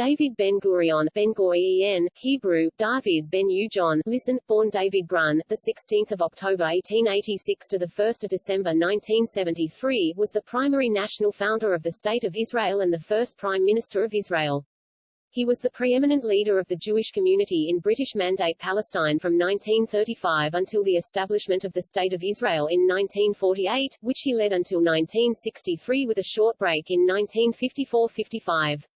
David Ben Gurion, Hebrew, David Ben-Ujon, listen, born David Grun, the 16th of October 1886 to the 1st of December 1973, was the primary national founder of the State of Israel and the first Prime Minister of Israel. He was the preeminent leader of the Jewish community in British Mandate Palestine from 1935 until the establishment of the State of Israel in 1948, which he led until 1963 with a short break in 1954-55.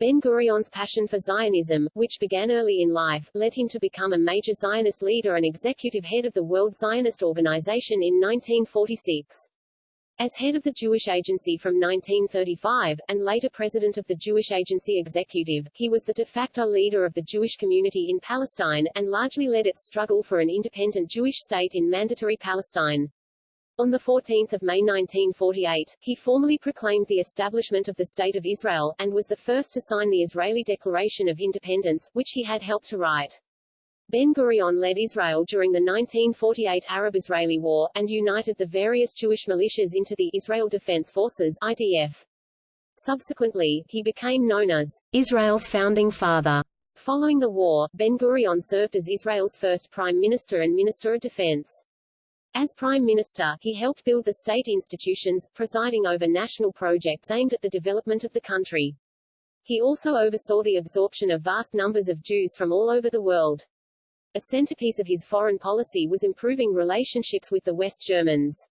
Ben-Gurion's passion for Zionism, which began early in life, led him to become a major Zionist leader and executive head of the World Zionist Organization in 1946. As head of the Jewish Agency from 1935, and later president of the Jewish Agency Executive, he was the de facto leader of the Jewish community in Palestine, and largely led its struggle for an independent Jewish state in Mandatory Palestine. On 14 May 1948, he formally proclaimed the establishment of the State of Israel, and was the first to sign the Israeli Declaration of Independence, which he had helped to write. Ben-Gurion led Israel during the 1948 Arab-Israeli War, and united the various Jewish militias into the Israel Defense Forces IDF. Subsequently, he became known as Israel's founding father. Following the war, Ben-Gurion served as Israel's first prime minister and minister of defense. As Prime Minister, he helped build the state institutions, presiding over national projects aimed at the development of the country. He also oversaw the absorption of vast numbers of Jews from all over the world. A centerpiece of his foreign policy was improving relationships with the West Germans.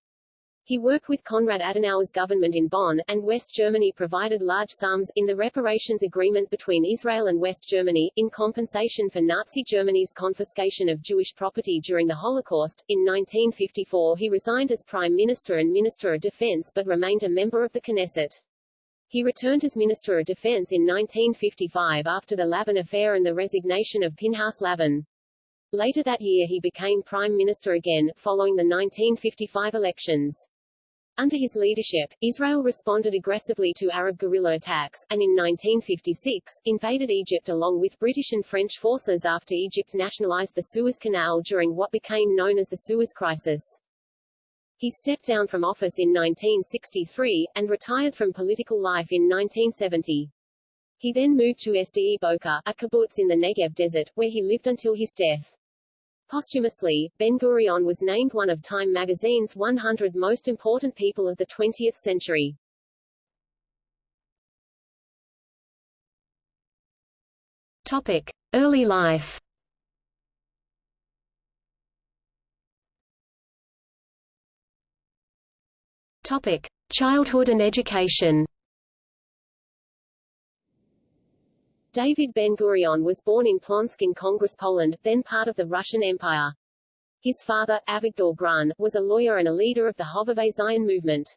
He worked with Konrad Adenauer's government in Bonn, and West Germany provided large sums, in the reparations agreement between Israel and West Germany, in compensation for Nazi Germany's confiscation of Jewish property during the Holocaust. In 1954 he resigned as Prime Minister and Minister of Defense but remained a member of the Knesset. He returned as Minister of Defense in 1955 after the Lavon affair and the resignation of Pinhas Lavon. Later that year he became Prime Minister again, following the 1955 elections. Under his leadership, Israel responded aggressively to Arab guerrilla attacks, and in 1956, invaded Egypt along with British and French forces after Egypt nationalized the Suez Canal during what became known as the Suez Crisis. He stepped down from office in 1963, and retired from political life in 1970. He then moved to Sde Boker, a kibbutz in the Negev desert, where he lived until his death. Posthumously, Ben-Gurion was named one of Time magazine's 100 most important people of the 20th century. Topic: Early life. Topic: Childhood and education. David Ben-Gurion was born in Plonsk in Congress Poland, then part of the Russian Empire. His father, Avigdor Grun, was a lawyer and a leader of the Hovevei Zion movement.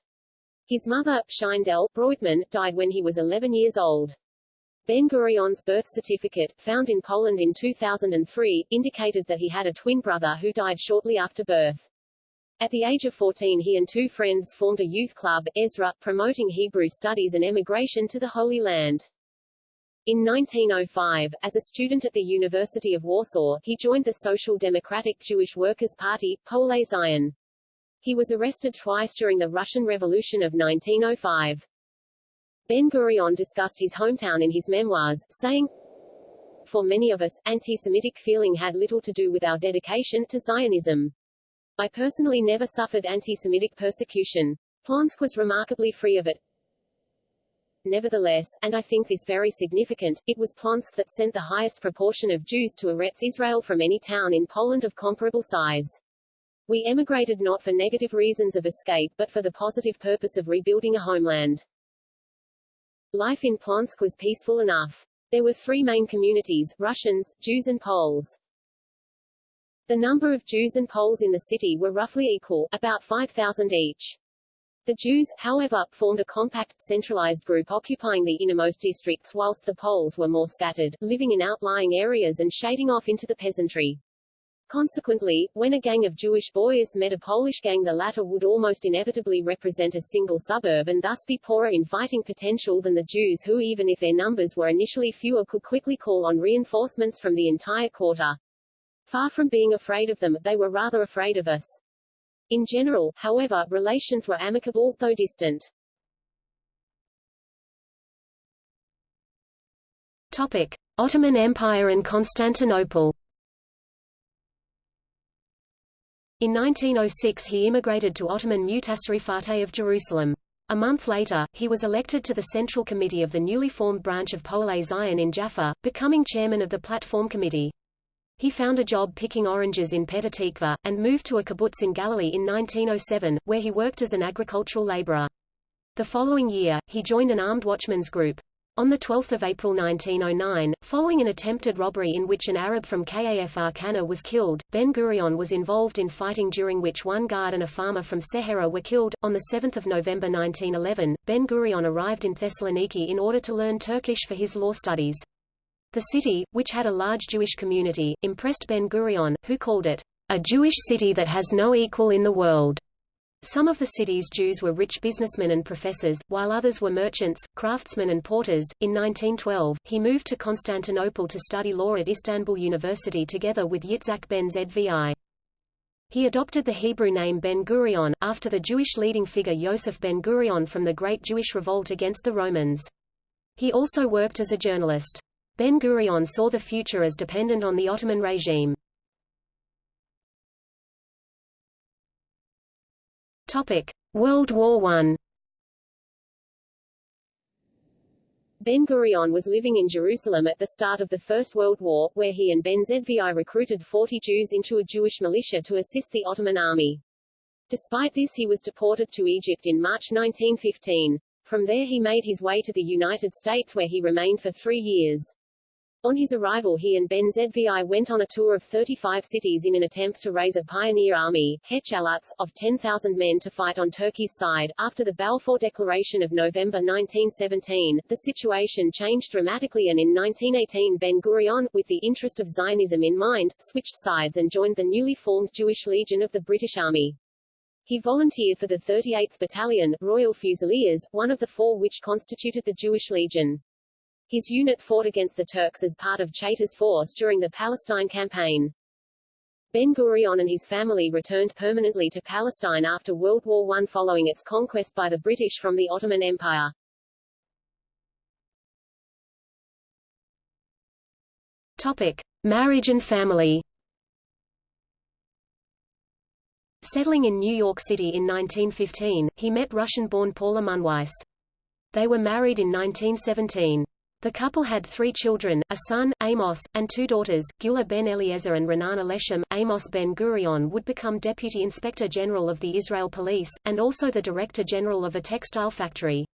His mother, Scheindel Breutmann, died when he was 11 years old. Ben-Gurion's birth certificate, found in Poland in 2003, indicated that he had a twin brother who died shortly after birth. At the age of 14 he and two friends formed a youth club, Ezra, promoting Hebrew studies and emigration to the Holy Land. In 1905, as a student at the University of Warsaw, he joined the Social Democratic Jewish Workers' Party, Poale Zion. He was arrested twice during the Russian Revolution of 1905. Ben-Gurion discussed his hometown in his memoirs, saying, For many of us, anti-Semitic feeling had little to do with our dedication to Zionism. I personally never suffered anti-Semitic persecution. Plonsk was remarkably free of it. Nevertheless, and I think this very significant, it was Plonsk that sent the highest proportion of Jews to Eretz Israel from any town in Poland of comparable size. We emigrated not for negative reasons of escape but for the positive purpose of rebuilding a homeland. Life in Plonsk was peaceful enough. There were three main communities, Russians, Jews and Poles. The number of Jews and Poles in the city were roughly equal, about 5,000 each. The Jews, however, formed a compact, centralized group occupying the innermost districts whilst the Poles were more scattered, living in outlying areas and shading off into the peasantry. Consequently, when a gang of Jewish boys met a Polish gang the latter would almost inevitably represent a single suburb and thus be poorer in fighting potential than the Jews who even if their numbers were initially fewer could quickly call on reinforcements from the entire quarter. Far from being afraid of them, they were rather afraid of us. In general, however, relations were amicable, though distant. Topic: Ottoman Empire and Constantinople. In 1906 he immigrated to Ottoman Mutasarrifate of Jerusalem. A month later, he was elected to the Central Committee of the newly formed branch of Poale Zion in Jaffa, becoming chairman of the Platform Committee. He found a job picking oranges in Petah Tikva, and moved to a kibbutz in Galilee in 1907, where he worked as an agricultural laborer. The following year, he joined an armed watchmen's group. On 12 April 1909, following an attempted robbery in which an Arab from Kafr Qana was killed, Ben-Gurion was involved in fighting during which one guard and a farmer from Sehera were killed. On 7 November 1911, Ben-Gurion arrived in Thessaloniki in order to learn Turkish for his law studies. The city, which had a large Jewish community, impressed Ben-Gurion, who called it, a Jewish city that has no equal in the world. Some of the city's Jews were rich businessmen and professors, while others were merchants, craftsmen and porters. In 1912, he moved to Constantinople to study law at Istanbul University together with Yitzhak ben Zvi. He adopted the Hebrew name Ben-Gurion, after the Jewish leading figure Yosef Ben-Gurion from the Great Jewish Revolt against the Romans. He also worked as a journalist. Ben-Gurion saw the future as dependent on the Ottoman regime. World War I. Ben-Gurion was living in Jerusalem at the start of the First World War, where he and Ben Zvi recruited 40 Jews into a Jewish militia to assist the Ottoman army. Despite this he was deported to Egypt in March 1915. From there he made his way to the United States where he remained for three years. On his arrival he and Ben Zvi went on a tour of 35 cities in an attempt to raise a pioneer army, Hechalatz, of 10,000 men to fight on Turkey's side. After the Balfour Declaration of November 1917, the situation changed dramatically and in 1918 Ben-Gurion, with the interest of Zionism in mind, switched sides and joined the newly formed Jewish Legion of the British Army. He volunteered for the 38th Battalion, Royal Fusiliers, one of the four which constituted the Jewish Legion. His unit fought against the Turks as part of Chaytor's force during the Palestine campaign. Ben-Gurion and his family returned permanently to Palestine after World War I following its conquest by the British from the Ottoman Empire. Topic. Marriage and family Settling in New York City in 1915, he met Russian-born Paula Munweiss. They were married in 1917. The couple had three children, a son, Amos, and two daughters, Gula ben Eliezer and Renana Leshem. Amos ben Gurion would become Deputy Inspector General of the Israel Police, and also the Director General of a textile factory.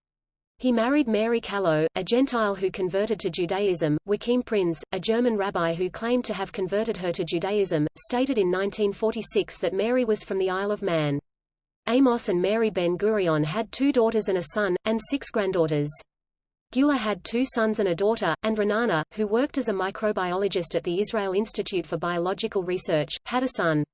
He married Mary Callow, a Gentile who converted to Judaism. Joachim Prinz, a German rabbi who claimed to have converted her to Judaism, stated in 1946 that Mary was from the Isle of Man. Amos and Mary Ben Gurion had two daughters and a son, and six granddaughters. Gula had two sons and a daughter, and Renana, who worked as a microbiologist at the Israel Institute for Biological Research, had a son.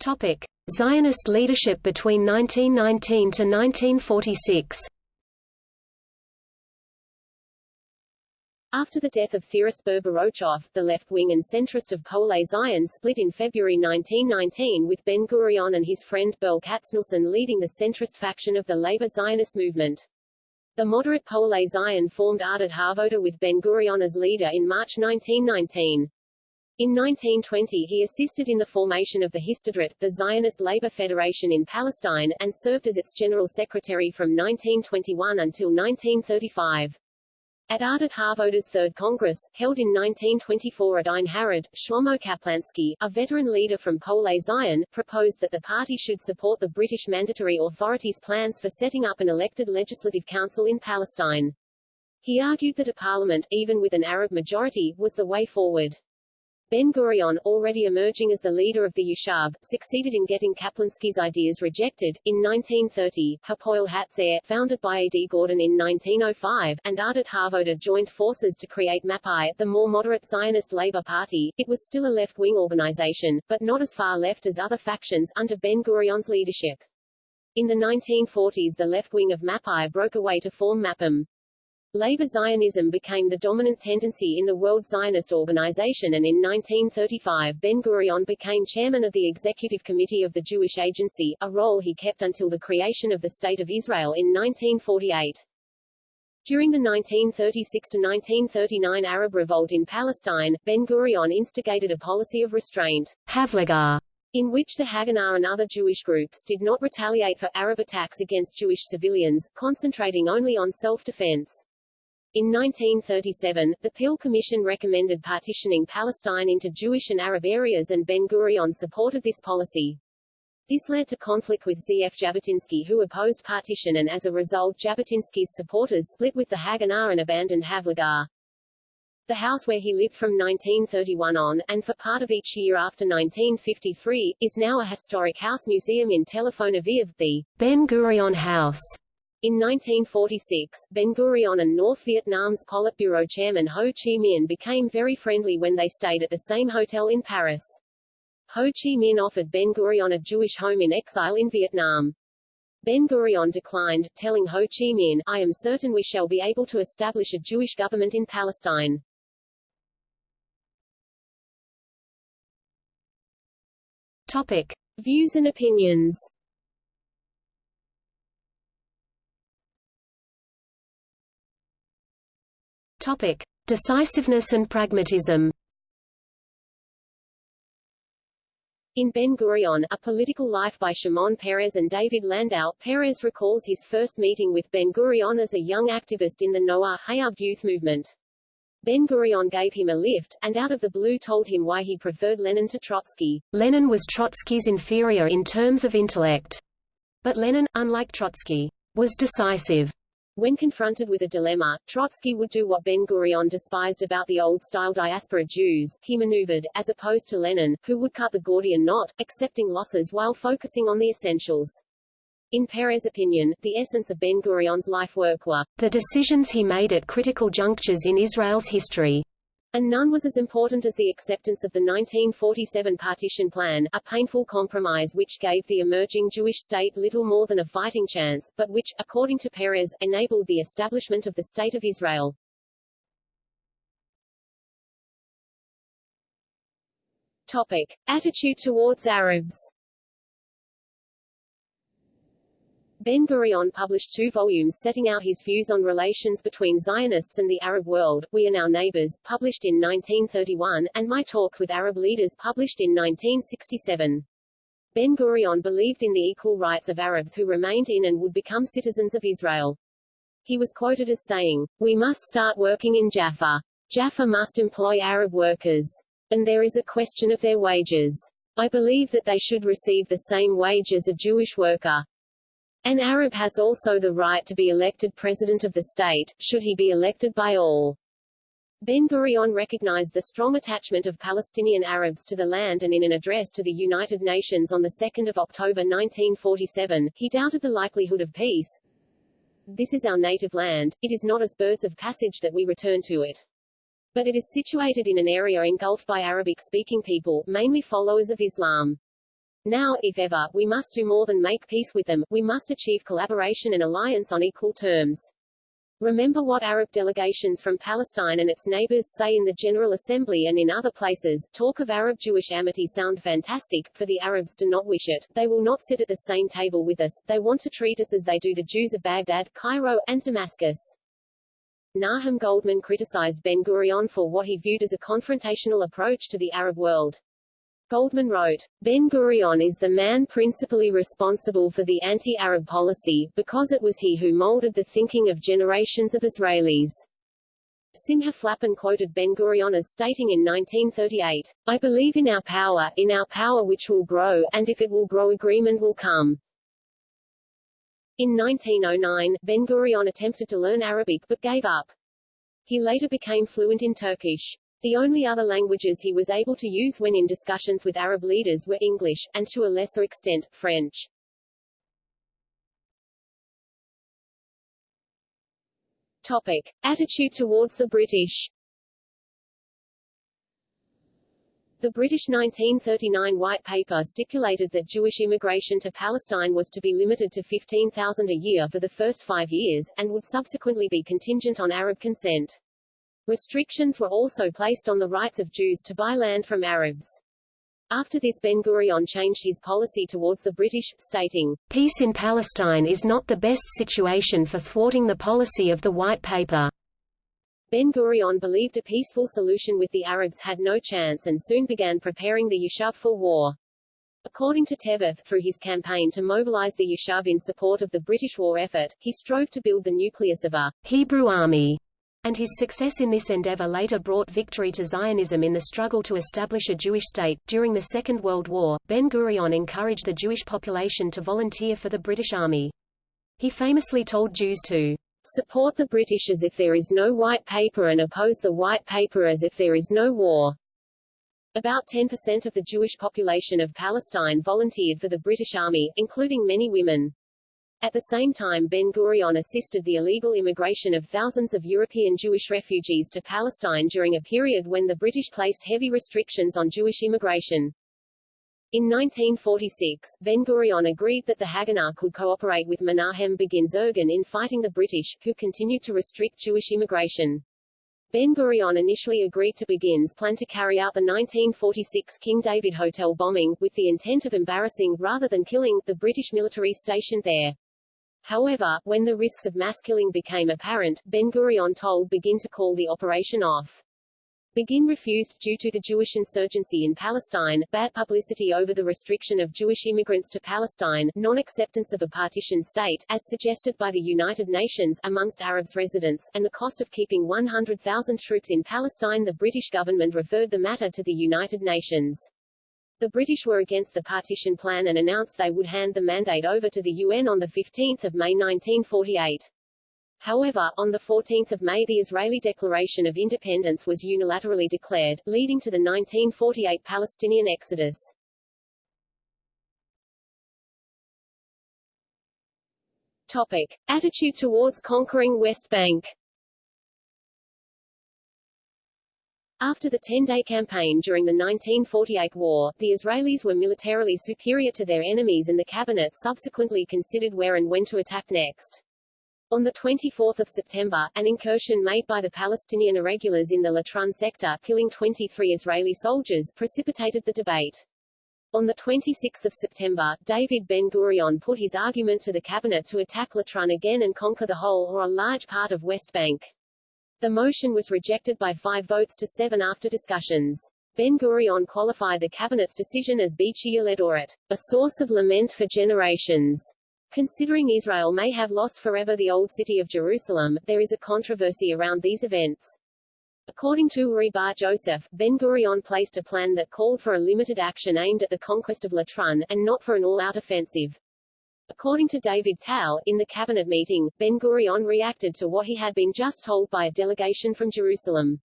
Topic: Zionist leadership between 1919 to 1946. After the death of theorist Ber Borochov, the left wing and centrist of Poale Zion split in February 1919 with Ben-Gurion and his friend Berl Katznelson leading the centrist faction of the labor Zionist movement. The moderate Poale Zion formed Ahdut Havoda with Ben-Gurion as leader in March 1919. In 1920 he assisted in the formation of the Histadrut, the Zionist Labor Federation in Palestine, and served as its general secretary from 1921 until 1935. At Ahdut Havoda's Third Congress, held in 1924 at Ein Harod, Shlomo Kaplansky, a veteran leader from Poale Zion, proposed that the party should support the British Mandatory Authorities' plans for setting up an elected legislative council in Palestine. He argued that a parliament, even with an Arab majority, was the way forward. Ben-Gurion, already emerging as the leader of the Yishuv, succeeded in getting Kaplansky's ideas rejected. In 1930, Hapoel Hatzair, founded by A. D. Gordon in 1905, and Ahdut Havoda joined forces to create Mapai, the more moderate Zionist Labour Party. It was still a left-wing organization, but not as far left as other factions under Ben-Gurion's leadership. In the 1940s the left wing of Mapai broke away to form Mapam. Labor Zionism became the dominant tendency in the World Zionist Organization and in 1935 Ben-Gurion became chairman of the Executive Committee of the Jewish Agency, a role he kept until the creation of the State of Israel in 1948. During the 1936–1939 Arab Revolt in Palestine, Ben-Gurion instigated a policy of restraint Havlagah, in which the Haganah and other Jewish groups did not retaliate for Arab attacks against Jewish civilians, concentrating only on self-defense. In 1937, the Peel Commission recommended partitioning Palestine into Jewish and Arab areas and Ben-Gurion supported this policy. This led to conflict with Z.F. Jabotinsky who opposed partition and as a result Jabotinsky's supporters split with the Haganah and abandoned Havlagah. The house where he lived from 1931 on, and for part of each year after 1953, is now a historic house museum in Tel Aviv, the Ben Gurion House. In 1946, Ben-Gurion and North Vietnam's Politburo chairman Ho Chi Minh became very friendly when they stayed at the same hotel in Paris. Ho Chi Minh offered Ben-Gurion a Jewish home in exile in Vietnam. Ben-Gurion declined, telling Ho Chi Minh, I am certain we shall be able to establish a Jewish government in Palestine. Topic. Views and opinions Topic: Decisiveness and pragmatism. In Ben-Gurion, A Political Life by Shimon Peres and David Landau, Peres recalls his first meeting with Ben-Gurion as a young activist in the Noah Hayab youth movement. Ben-Gurion gave him a lift, and out of the blue told him why he preferred Lenin to Trotsky. Lenin was Trotsky's inferior in terms of intellect. But Lenin, unlike Trotsky, was decisive. When confronted with a dilemma, Trotsky would do what Ben-Gurion despised about the old-style diaspora Jews, he maneuvered, as opposed to Lenin, who would cut the Gordian knot, accepting losses while focusing on the essentials. In Peres's opinion, the essence of Ben-Gurion's life work were the decisions he made at critical junctures in Israel's history and none was as important as the acceptance of the 1947 partition plan, a painful compromise which gave the emerging Jewish state little more than a fighting chance, but which, according to Peres, enabled the establishment of the State of Israel. Topic. Attitude towards Arabs Ben-Gurion published two volumes setting out his views on relations between Zionists and the Arab world, We Are Now Neighbors, published in 1931, and My Talks with Arab Leaders published in 1967. Ben-Gurion believed in the equal rights of Arabs who remained in and would become citizens of Israel. He was quoted as saying, We must start working in Jaffa. Jaffa must employ Arab workers. And there is a question of their wages. I believe that they should receive the same wage as a Jewish worker. An Arab has also the right to be elected president of the state, should he be elected by all. Ben-Gurion recognized the strong attachment of Palestinian Arabs to the land and in an address to the United Nations on 2 October 1947, he doubted the likelihood of peace. This is our native land, it is not as birds of passage that we return to it. But it is situated in an area engulfed by Arabic-speaking people, mainly followers of Islam. Now, if ever, we must do more than make peace with them, we must achieve collaboration and alliance on equal terms. Remember what Arab delegations from Palestine and its neighbors say in the General Assembly and in other places, talk of Arab-Jewish amity sound fantastic, for the Arabs do not wish it, they will not sit at the same table with us, they want to treat us as they do the Jews of Baghdad, Cairo, and Damascus. Nahum Goldmann criticized Ben-Gurion for what he viewed as a confrontational approach to the Arab world. Goldmann wrote, Ben-Gurion is the man principally responsible for the anti-Arab policy, because it was he who molded the thinking of generations of Israelis. Simcha Flapan quoted Ben-Gurion as stating in 1938, I believe in our power, in our power which will grow, and if it will grow agreement will come. In 1909, Ben-Gurion attempted to learn Arabic but gave up. He later became fluent in Turkish. The only other languages he was able to use when in discussions with Arab leaders were English, and to a lesser extent, French. Topic. Attitude towards the British The British 1939 White Paper stipulated that Jewish immigration to Palestine was to be limited to 15,000 a year for the first five years, and would subsequently be contingent on Arab consent. Restrictions were also placed on the rights of Jews to buy land from Arabs. After this Ben-Gurion changed his policy towards the British, stating, Peace in Palestine is not the best situation for thwarting the policy of the White Paper. Ben-Gurion believed a peaceful solution with the Arabs had no chance and soon began preparing the Yishuv for war. According to Teveth, through his campaign to mobilize the Yishuv in support of the British war effort, he strove to build the nucleus of a Hebrew army, and his success in this endeavor later brought victory to Zionism in the struggle to establish a Jewish state. During the Second World War, Ben-Gurion encouraged the Jewish population to volunteer for the British Army. He famously told Jews to Support the British as if there is no white paper and oppose the white paper as if there is no war. About 10% of the Jewish population of Palestine volunteered for the British Army, including many women. At the same time Ben-Gurion assisted the illegal immigration of thousands of European Jewish refugees to Palestine during a period when the British placed heavy restrictions on Jewish immigration. In 1946, Ben-Gurion agreed that the Haganah could cooperate with Menahem Begin Irgun in fighting the British, who continued to restrict Jewish immigration. Ben-Gurion initially agreed to Begin's plan to carry out the 1946 King David Hotel bombing, with the intent of embarrassing, rather than killing, the British military stationed there. However, when the risks of mass killing became apparent, Ben-Gurion told Begin to call the operation off. Begin refused, due to the Jewish insurgency in Palestine, bad publicity over the restriction of Jewish immigrants to Palestine, non-acceptance of a partition state, as suggested by the United Nations, amongst Arabs residents, and the cost of keeping 100,000 troops in Palestine the British government referred the matter to the United Nations. The British were against the partition plan and announced they would hand the mandate over to the UN on 15 May 1948. However, on 14 May the Israeli Declaration of Independence was unilaterally declared, leading to the 1948 Palestinian exodus. Topic. Attitude towards conquering West Bank After the 10-day campaign during the 1948 war, the Israelis were militarily superior to their enemies and the cabinet subsequently considered where and when to attack next. On 24 September, an incursion made by the Palestinian irregulars in the Latrun sector, killing 23 Israeli soldiers, precipitated the debate. On 26 September, David Ben-Gurion put his argument to the cabinet to attack Latrun again and conquer the whole or a large part of West Bank. The motion was rejected by five votes to seven after discussions. Ben-Gurion qualified the cabinet's decision as Bechi Ledoret, a source of lament for generations. Considering Israel may have lost forever the old city of Jerusalem, there is a controversy around these events. According to Uri Bar Joseph, Ben-Gurion placed a plan that called for a limited action aimed at the conquest of Latrun, and not for an all-out offensive. According to David Tal, in the cabinet meeting, Ben-Gurion reacted to what he had been just told by a delegation from Jerusalem.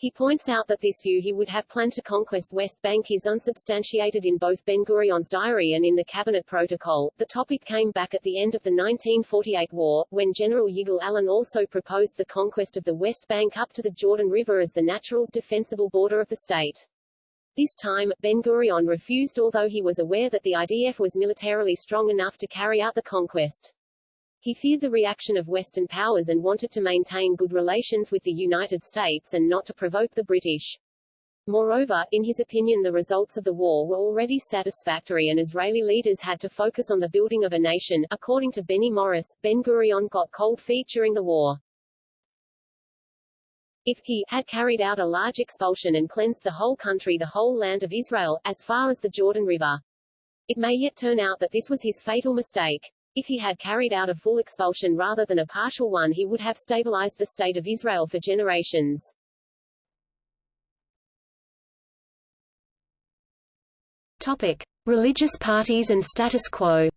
He points out that this view he would have planned to conquest West Bank is unsubstantiated in both Ben-Gurion's diary and in the cabinet protocol. The topic came back at the end of the 1948 war, when General Yigal Allon also proposed the conquest of the West Bank up to the Jordan River as the natural, defensible border of the state. This time, Ben-Gurion refused although he was aware that the IDF was militarily strong enough to carry out the conquest. He feared the reaction of Western powers and wanted to maintain good relations with the United States and not to provoke the British. Moreover, in his opinion the results of the war were already satisfactory and Israeli leaders had to focus on the building of a nation. According to Benny Morris, Ben-Gurion got cold feet during the war. If he had carried out a large expulsion and cleansed the whole country the whole land of Israel, as far as the Jordan River, it may yet turn out that this was his fatal mistake. If he had carried out a full expulsion rather than a partial one he would have stabilized the state of Israel for generations. Topic. Religious parties and status quo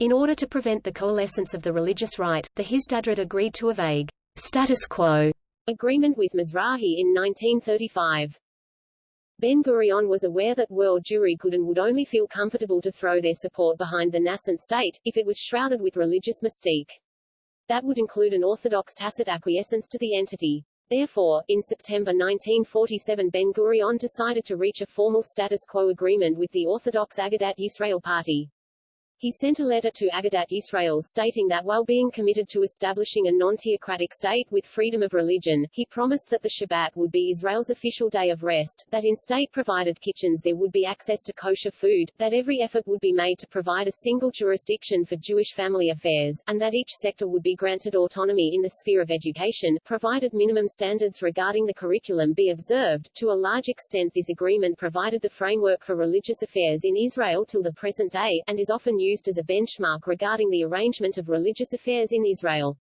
In order to prevent the coalescence of the religious right, the Histadrut agreed to a vague status quo agreement with Mizrahi in 1935. Ben-Gurion was aware that world Jewry could and would only feel comfortable to throw their support behind the nascent state, if it was shrouded with religious mystique. That would include an orthodox tacit acquiescence to the entity. Therefore, in September 1947 Ben-Gurion decided to reach a formal status quo agreement with the Orthodox Agudat Yisrael Party. He sent a letter to Agudat Yisrael stating that while being committed to establishing a non-theocratic state with freedom of religion, he promised that the Shabbat would be Israel's official day of rest, that in state-provided kitchens there would be access to kosher food, that every effort would be made to provide a single jurisdiction for Jewish family affairs, and that each sector would be granted autonomy in the sphere of education, provided minimum standards regarding the curriculum be observed. To a large extent this agreement provided the framework for religious affairs in Israel till the present day, and is often used used as a benchmark regarding the arrangement of religious affairs in Israel.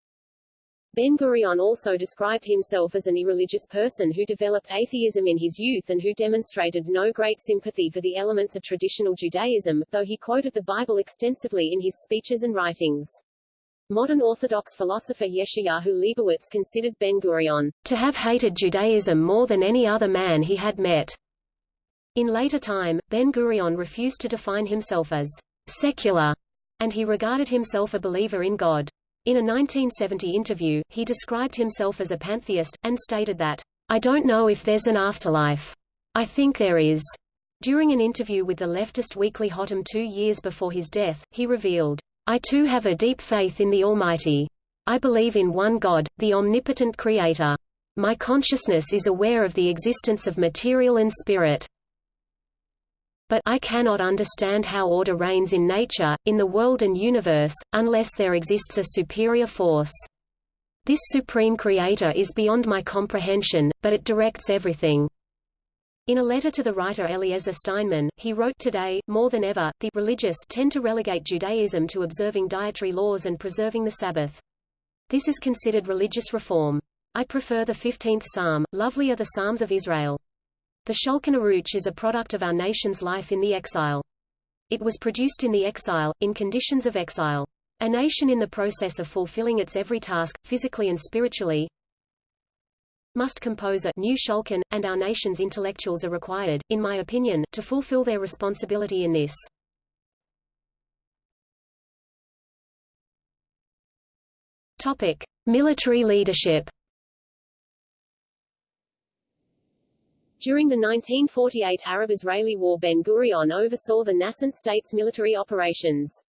Ben-Gurion also described himself as an irreligious person who developed atheism in his youth and who demonstrated no great sympathy for the elements of traditional Judaism, though he quoted the Bible extensively in his speeches and writings. Modern Orthodox philosopher Yeshayahu Leibowitz considered Ben-Gurion to have hated Judaism more than any other man he had met. In later time, Ben-Gurion refused to define himself as secular, and he regarded himself a believer in God. In a 1970 interview, he described himself as a pantheist, and stated that, I don't know if there's an afterlife. I think there is. During an interview with the leftist weekly Hottam two years before his death, he revealed, I too have a deep faith in the Almighty. I believe in one God, the omnipotent Creator. My consciousness is aware of the existence of material and spirit but I cannot understand how order reigns in nature, in the world and universe, unless there exists a superior force. This supreme creator is beyond my comprehension, but it directs everything. In a letter to the writer Eliezer Steinman, he wrote today, more than ever, the religious tend to relegate Judaism to observing dietary laws and preserving the Sabbath. This is considered religious reform. I prefer the 15th Psalm, lovely are the Psalms of Israel. The Shulchan Aruch is a product of our nation's life in the exile. It was produced in the exile, in conditions of exile. A nation in the process of fulfilling its every task, physically and spiritually, must compose a new Shulchan, and our nation's intellectuals are required, in my opinion, to fulfill their responsibility in this. Topic. Military leadership During the 1948 Arab-Israeli War Ben-Gurion oversaw the nascent state's military operations.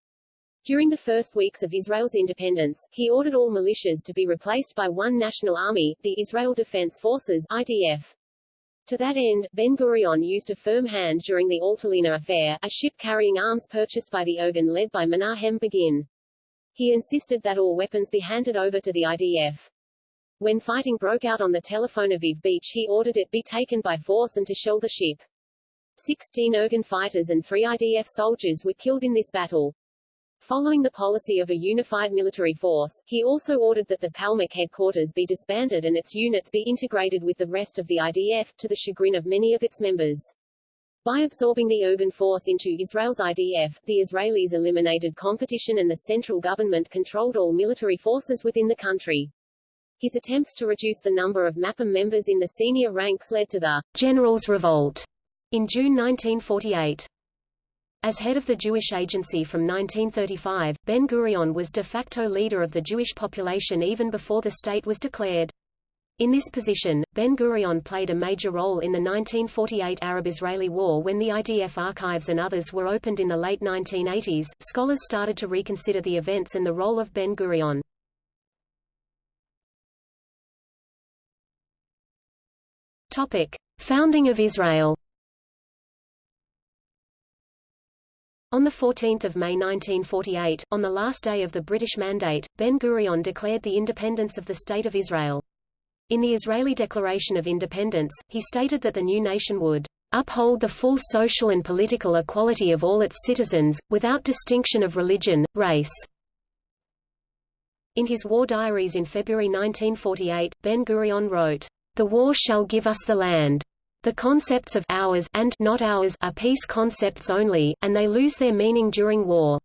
During the first weeks of Israel's independence, he ordered all militias to be replaced by one national army, the Israel Defense Forces IDF. To that end, Ben-Gurion used a firm hand during the Altalena affair, a ship carrying arms purchased by the Irgun led by Menahem Begin. He insisted that all weapons be handed over to the IDF. When fighting broke out on the Tel Aviv beach he ordered it be taken by force and to shell the ship. 16 Irgun fighters and three IDF soldiers were killed in this battle. Following the policy of a unified military force, he also ordered that the Palmach headquarters be disbanded and its units be integrated with the rest of the IDF, to the chagrin of many of its members. By absorbing the Irgun force into Israel's IDF, the Israelis eliminated competition and the central government controlled all military forces within the country. His attempts to reduce the number of MAPAM members in the senior ranks led to the Generals' Revolt in June 1948. As head of the Jewish Agency from 1935, Ben-Gurion was de facto leader of the Jewish population even before the state was declared. In this position, Ben-Gurion played a major role in the 1948 Arab-Israeli War when the IDF archives and others were opened in the late 1980s. Scholars started to reconsider the events and the role of Ben-Gurion. Topic: Founding of Israel. On 14 May 1948, on the last day of the British Mandate, Ben-Gurion declared the independence of the State of Israel. In the Israeli Declaration of Independence, he stated that the new nation would uphold the full social and political equality of all its citizens, without distinction of religion, race. In his war diaries in February 1948, Ben-Gurion wrote, the war shall give us the land. The concepts of ours and not ours are peace concepts only, and they lose their meaning during war.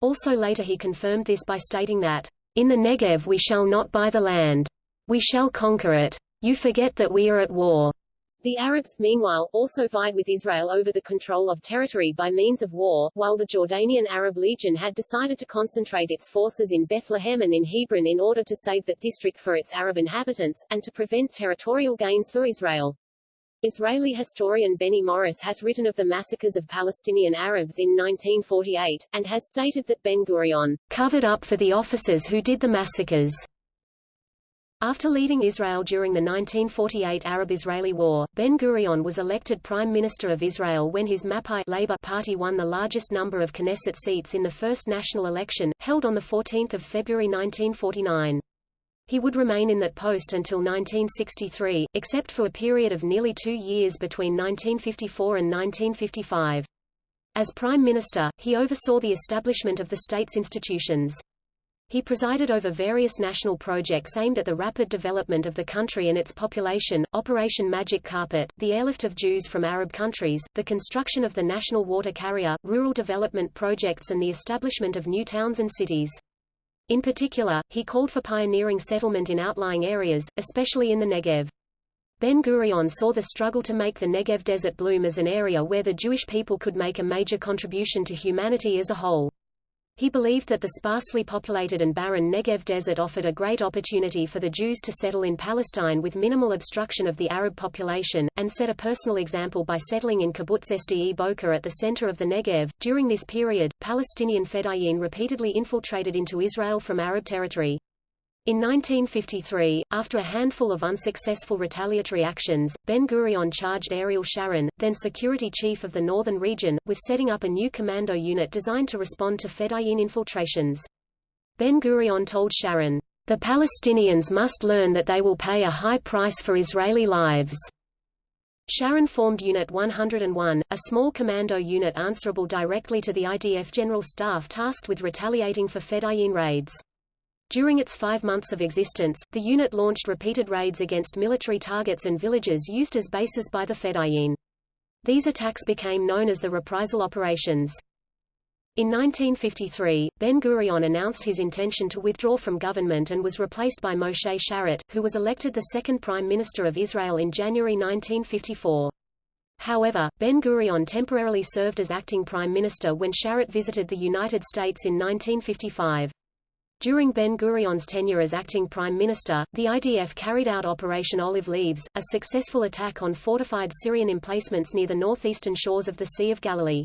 Also later he confirmed this by stating that, In the Negev we shall not buy the land. We shall conquer it. You forget that we are at war. The Arabs, meanwhile, also vied with Israel over the control of territory by means of war, while the Jordanian Arab Legion had decided to concentrate its forces in Bethlehem and in Hebron in order to save that district for its Arab inhabitants, and to prevent territorial gains for Israel. Israeli historian Benny Morris has written of the massacres of Palestinian Arabs in 1948, and has stated that Ben-Gurion covered up for the officers who did the massacres. After leading Israel during the 1948 Arab-Israeli War, Ben-Gurion was elected Prime Minister of Israel when his Mapai Labour Party won the largest number of Knesset seats in the first national election, held on 14 February 1949. He would remain in that post until 1963, except for a period of nearly two years between 1954 and 1955. As Prime Minister, he oversaw the establishment of the state's institutions. He presided over various national projects aimed at the rapid development of the country and its population, Operation Magic Carpet, the airlift of Jews from Arab countries, the construction of the national water carrier, rural development projects and the establishment of new towns and cities. In particular, he called for pioneering settlement in outlying areas, especially in the Negev. Ben-Gurion saw the struggle to make the Negev desert bloom as an area where the Jewish people could make a major contribution to humanity as a whole. He believed that the sparsely populated and barren Negev desert offered a great opportunity for the Jews to settle in Palestine with minimal obstruction of the Arab population, and set a personal example by settling in Kibbutz Sde Boker at the center of the Negev. During this period, Palestinian Fedayeen repeatedly infiltrated into Israel from Arab territory. In 1953, after a handful of unsuccessful retaliatory actions, Ben-Gurion charged Ariel Sharon, then security chief of the northern region, with setting up a new commando unit designed to respond to Fedayeen infiltrations. Ben-Gurion told Sharon, "...the Palestinians must learn that they will pay a high price for Israeli lives." Sharon formed Unit 101, a small commando unit answerable directly to the IDF General Staff tasked with retaliating for Fedayeen raids. During its five months of existence, the unit launched repeated raids against military targets and villages used as bases by the Fedayeen. These attacks became known as the reprisal operations. In 1953, Ben-Gurion announced his intention to withdraw from government and was replaced by Moshe Sharett, who was elected the second Prime Minister of Israel in January 1954. However, Ben-Gurion temporarily served as acting Prime Minister when Sharett visited the United States in 1955. During Ben-Gurion's tenure as acting prime minister, the IDF carried out Operation Olive Leaves, a successful attack on fortified Syrian emplacements near the northeastern shores of the Sea of Galilee.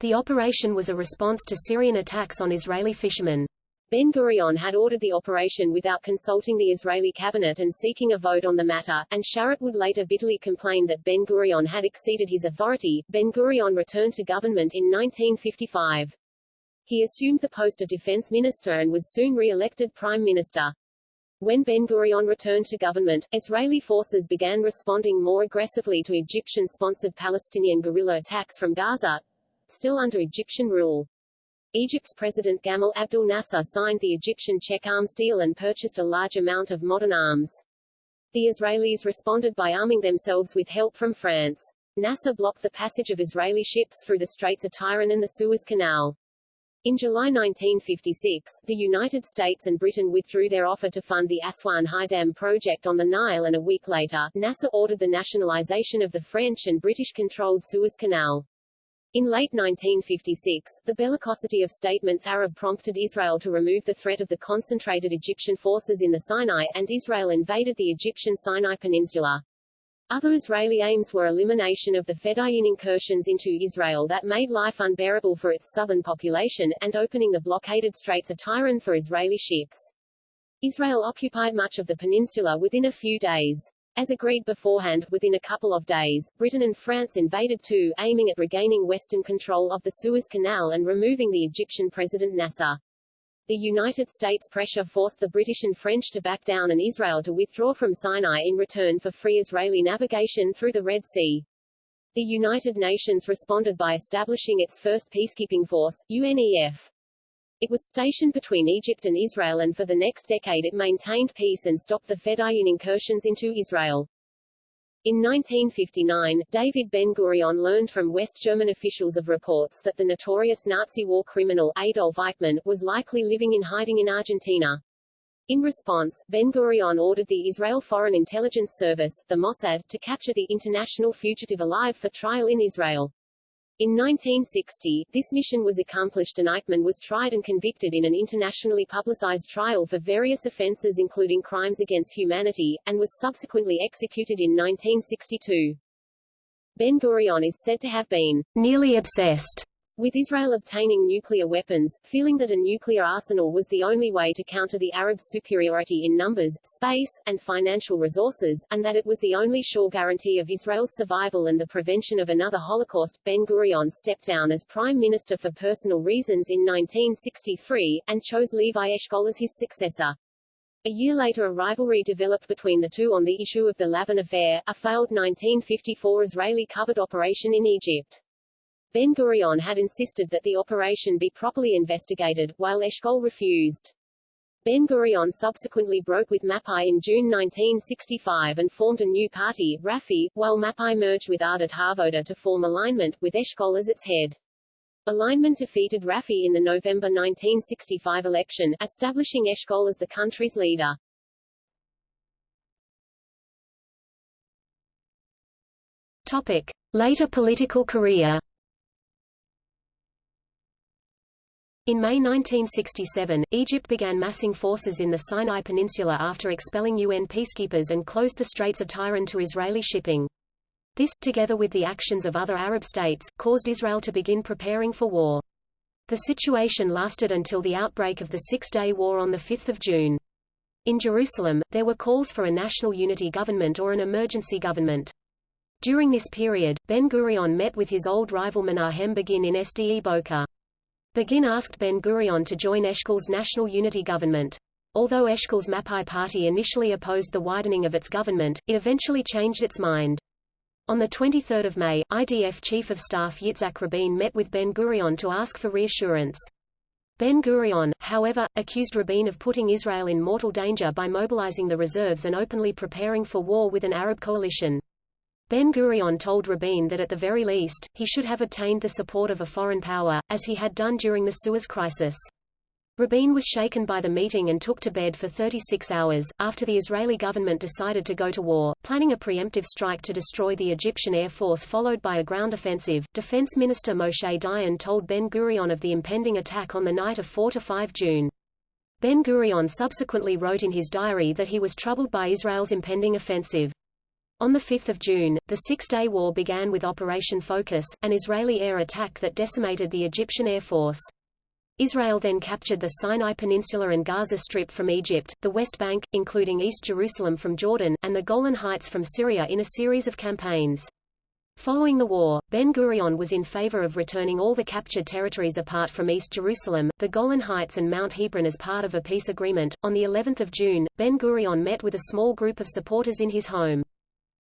The operation was a response to Syrian attacks on Israeli fishermen. Ben-Gurion had ordered the operation without consulting the Israeli cabinet and seeking a vote on the matter, and Sharett would later bitterly complain that Ben-Gurion had exceeded his authority. Ben-Gurion returned to government in 1955. He assumed the post of defense minister and was soon re-elected prime minister. When Ben-Gurion returned to government, Israeli forces began responding more aggressively to Egyptian-sponsored Palestinian guerrilla attacks from Gaza, still under Egyptian rule. Egypt's President Gamal Abdel Nasser signed the Egyptian Czech arms deal and purchased a large amount of modern arms. The Israelis responded by arming themselves with help from France. Nasser blocked the passage of Israeli ships through the Straits of Tiran and the Suez Canal. In July 1956, the United States and Britain withdrew their offer to fund the Aswan High Dam project on the Nile and a week later, Nasser ordered the nationalization of the French and British-controlled Suez Canal. In late 1956, the bellicosity of statements Arab prompted Israel to remove the threat of the concentrated Egyptian forces in the Sinai, and Israel invaded the Egyptian Sinai Peninsula. Other Israeli aims were elimination of the Fedayeen incursions into Israel that made life unbearable for its southern population, and opening the blockaded Straits of Tiran for Israeli ships. Israel occupied much of the peninsula within a few days. As agreed beforehand, within a couple of days, Britain and France invaded too, aiming at regaining western control of the Suez Canal and removing the Egyptian President Nasser. The United States pressure forced the British and French to back down and Israel to withdraw from Sinai in return for free Israeli navigation through the Red Sea. The United Nations responded by establishing its first peacekeeping force, UNEF. It was stationed between Egypt and Israel and for the next decade it maintained peace and stopped the Fedayeen incursions into Israel. In 1959, David Ben-Gurion learned from West German officials of reports that the notorious Nazi war criminal Adolf Eichmann was likely living in hiding in Argentina. In response, Ben-Gurion ordered the Israel Foreign Intelligence Service, the Mossad, to capture the international fugitive alive for trial in Israel. In 1960, this mission was accomplished and Eichmann was tried and convicted in an internationally publicized trial for various offenses including crimes against humanity, and was subsequently executed in 1962. Ben-Gurion is said to have been nearly obsessed with Israel obtaining nuclear weapons, feeling that a nuclear arsenal was the only way to counter the Arabs' superiority in numbers, space, and financial resources, and that it was the only sure guarantee of Israel's survival and the prevention of another Holocaust, Ben-Gurion stepped down as prime minister for personal reasons in 1963, and chose Levi Eshkol as his successor. A year later a rivalry developed between the two on the issue of the Lavon affair, a failed 1954 Israeli covert operation in Egypt. Ben-Gurion had insisted that the operation be properly investigated, while Eshkol refused. Ben-Gurion subsequently broke with Mapai in June 1965 and formed a new party, Rafi, while Mapai merged with Ahdut HaAvoda to form alignment, with Eshkol as its head. Alignment defeated Rafi in the November 1965 election, establishing Eshkol as the country's leader. Topic. Later political career In May 1967, Egypt began massing forces in the Sinai Peninsula after expelling UN peacekeepers and closed the Straits of Tiran to Israeli shipping. This, together with the actions of other Arab states, caused Israel to begin preparing for war. The situation lasted until the outbreak of the Six-Day War on 5 June. In Jerusalem, there were calls for a national unity government or an emergency government. During this period, Ben-Gurion met with his old rival Menahem Begin in Sde Boker. Begin asked Ben-Gurion to join Eshkol's National Unity Government. Although Eshkol's Mapai party initially opposed the widening of its government, it eventually changed its mind. On 23 May, IDF Chief of Staff Yitzhak Rabin met with Ben-Gurion to ask for reassurance. Ben-Gurion, however, accused Rabin of putting Israel in mortal danger by mobilizing the reserves and openly preparing for war with an Arab coalition. Ben-Gurion told Rabin that at the very least, he should have obtained the support of a foreign power, as he had done during the Suez Crisis. Rabin was shaken by the meeting and took to bed for 36 hours, after the Israeli government decided to go to war, planning a preemptive strike to destroy the Egyptian Air Force followed by a ground offensive. Defense Minister Moshe Dayan told Ben-Gurion of the impending attack on the night of 4–5 June. Ben-Gurion subsequently wrote in his diary that he was troubled by Israel's impending offensive. On 5 June, the Six-Day War began with Operation Focus, an Israeli air attack that decimated the Egyptian Air Force. Israel then captured the Sinai Peninsula and Gaza Strip from Egypt, the West Bank, including East Jerusalem from Jordan, and the Golan Heights from Syria in a series of campaigns. Following the war, Ben-Gurion was in favor of returning all the captured territories apart from East Jerusalem, the Golan Heights and Mount Hebron as part of a peace agreement. On the 11th of June, Ben-Gurion met with a small group of supporters in his home.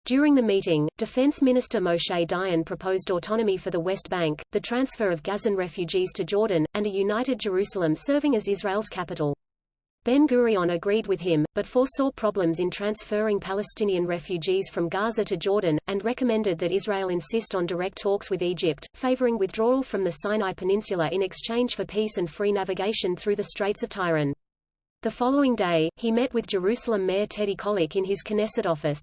During the meeting, Defense Minister Moshe Dayan proposed autonomy for the West Bank, the transfer of Gazan refugees to Jordan, and a united Jerusalem serving as Israel's capital. Ben-Gurion agreed with him, but foresaw problems in transferring Palestinian refugees from Gaza to Jordan, and recommended that Israel insist on direct talks with Egypt, favoring withdrawal from the Sinai Peninsula in exchange for peace and free navigation through the Straits of Tiran. The following day, he met with Jerusalem Mayor Teddy Kollek in his Knesset office.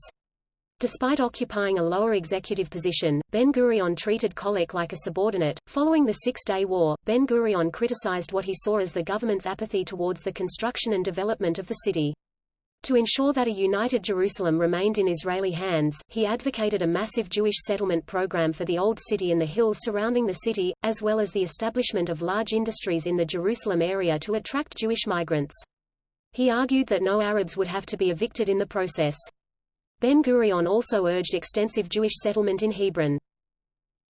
Despite occupying a lower executive position, Ben-Gurion treated Kollek like a subordinate. Following the Six-Day War, Ben-Gurion criticized what he saw as the government's apathy towards the construction and development of the city. To ensure that a united Jerusalem remained in Israeli hands, he advocated a massive Jewish settlement program for the Old City and the hills surrounding the city, as well as the establishment of large industries in the Jerusalem area to attract Jewish migrants. He argued that no Arabs would have to be evicted in the process. Ben-Gurion also urged extensive Jewish settlement in Hebron.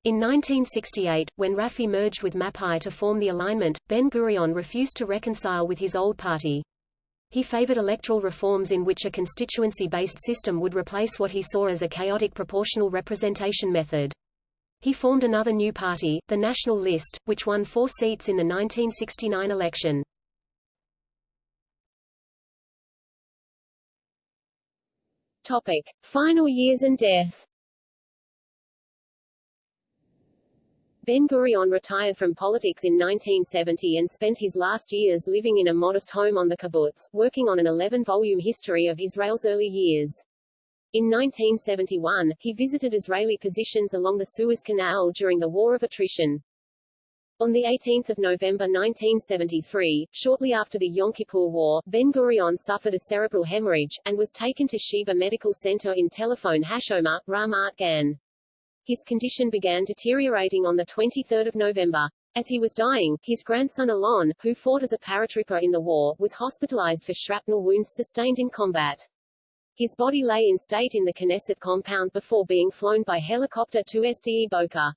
In 1968, when Rafi merged with Mapai to form the alignment, Ben-Gurion refused to reconcile with his old party. He favored electoral reforms in which a constituency-based system would replace what he saw as a chaotic proportional representation method. He formed another new party, the National List, which won four seats in the 1969 election. Topic. Final years and death Ben-Gurion retired from politics in 1970 and spent his last years living in a modest home on the kibbutz, working on an 11-volume history of Israel's early years. In 1971, he visited Israeli positions along the Suez Canal during the War of Attrition. On 18 November 1973, shortly after the Yom Kippur War, Ben-Gurion suffered a cerebral hemorrhage, and was taken to Sheba Medical Center in Tel HaShomer, Ramat Gan. His condition began deteriorating on 23 November. As he was dying, his grandson Alon, who fought as a paratrooper in the war, was hospitalized for shrapnel wounds sustained in combat. His body lay in state in the Knesset compound before being flown by helicopter to Sde Boker.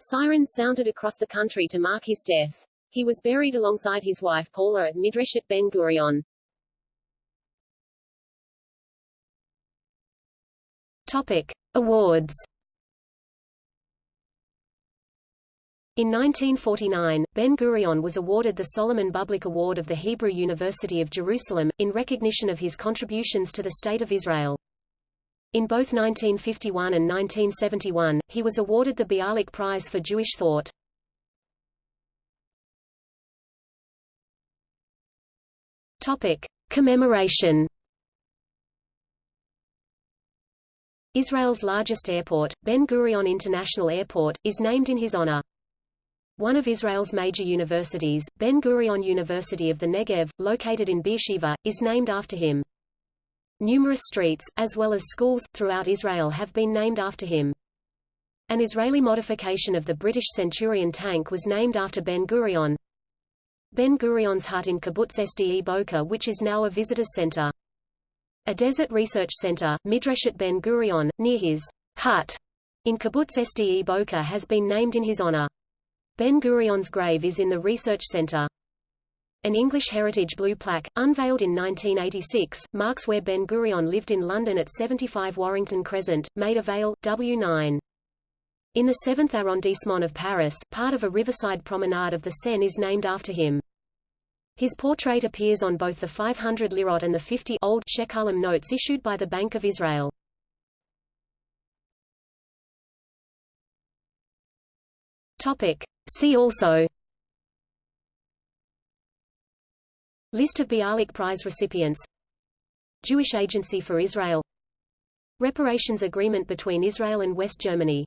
Sirens sounded across the country to mark his death. He was buried alongside his wife Paula at Midreshet Ben Gurion. Topic. Awards In 1949, Ben-Gurion was awarded the Solomon Bublick Award of the Hebrew University of Jerusalem, in recognition of his contributions to the State of Israel. In both 1951 and 1971, he was awarded the Bialik Prize for Jewish Thought. Topic. Commemoration Israel's largest airport, Ben Gurion International Airport, is named in his honor. One of Israel's major universities, Ben-Gurion University of the Negev, located in Beersheba, is named after him. Numerous streets, as well as schools, throughout Israel have been named after him. An Israeli modification of the British Centurion tank was named after Ben-Gurion. Ben-Gurion's hut in Kibbutz Sde Boker which is now a visitor's center. A desert research center, Midreshet Ben-Gurion, near his hut in Kibbutz Sde Boker has been named in his honor. Ben-Gurion's grave is in the Research Center. An English Heritage Blue plaque, unveiled in 1986, marks where Ben-Gurion lived in London at 75 Warrington Crescent, Maida Vale, W9. In the 7th arrondissement of Paris, part of a riverside promenade of the Seine is named after him. His portrait appears on both the 500 lirot and the 50 old shekalim notes issued by the Bank of Israel. Topic. See also List of Bialik Prize recipients. Jewish Agency for Israel. Reparations agreement between Israel and West Germany